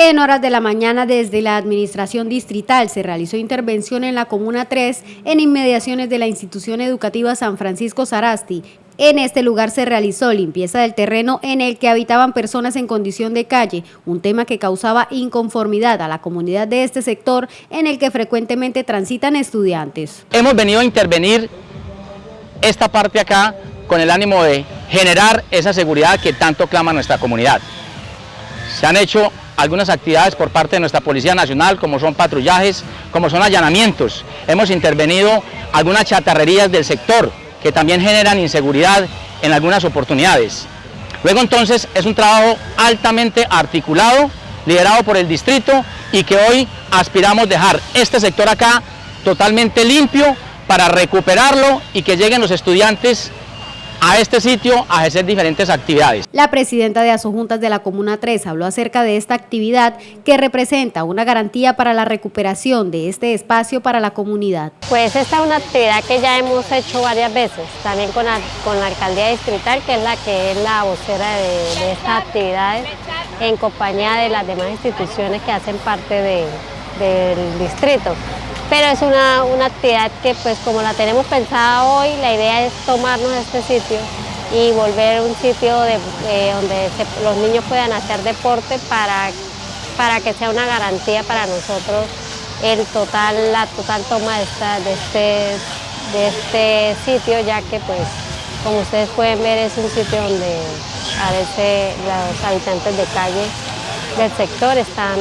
En horas de la mañana desde la administración distrital se realizó intervención en la Comuna 3 en inmediaciones de la institución educativa San Francisco Sarasti. En este lugar se realizó limpieza del terreno en el que habitaban personas en condición de calle, un tema que causaba inconformidad a la comunidad de este sector en el que frecuentemente transitan estudiantes. Hemos venido a intervenir esta parte acá con el ánimo de generar esa seguridad que tanto clama nuestra comunidad. Se han hecho algunas actividades por parte de nuestra Policía Nacional, como son patrullajes, como son allanamientos. Hemos intervenido algunas chatarrerías del sector, que también generan inseguridad en algunas oportunidades. Luego entonces es un trabajo altamente articulado, liderado por el distrito y que hoy aspiramos dejar este sector acá totalmente limpio para recuperarlo y que lleguen los estudiantes a este sitio a ejercer diferentes actividades. La presidenta de Asojuntas de la Comuna 3 habló acerca de esta actividad que representa una garantía para la recuperación de este espacio para la comunidad. Pues esta es una actividad que ya hemos hecho varias veces, también con la, con la alcaldía distrital, que es la que es la vocera de, estas actividades, en compañía de las demás instituciones que hacen parte del distrito pero es una, actividad que pues como la tenemos pensada hoy, la idea es tomarnos este sitio y volver un sitio eh, donde los niños puedan hacer deporte para, para que sea una garantía para nosotros el total, la total toma de, este, de este sitio, ya que pues como ustedes pueden ver es un sitio donde a veces los habitantes de calle del sector están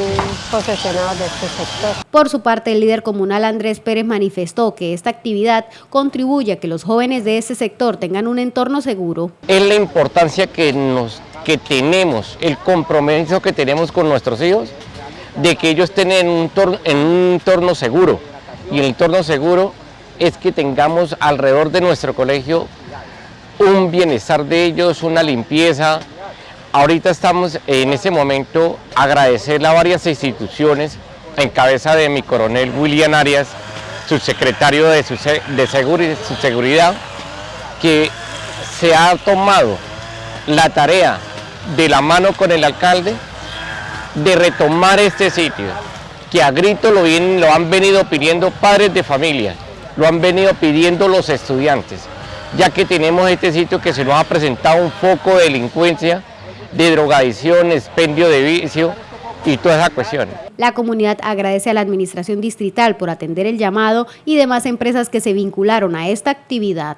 posesionados de este sector. Por su parte, el líder comunal Andrés Pérez manifestó que esta actividad contribuye a que los jóvenes de este sector tengan un entorno seguro. Es la importancia que, nos, que tenemos, el compromiso que tenemos con nuestros hijos, de que ellos estén en un, en un entorno seguro. Y el entorno seguro es que tengamos alrededor de nuestro colegio un bienestar de ellos, una limpieza, Ahorita estamos en ese momento agradecerle a varias instituciones, en cabeza de mi coronel William Arias, subsecretario de, de seguridad, que se ha tomado la tarea de la mano con el alcalde de retomar este sitio, que a grito lo, lo han venido pidiendo padres de familia, lo han venido pidiendo los estudiantes, ya que tenemos este sitio que se nos ha presentado un foco de delincuencia de drogadicción, expendio de vicio y todas esas cuestiones. La comunidad agradece a la administración distrital por atender el llamado y demás empresas que se vincularon a esta actividad.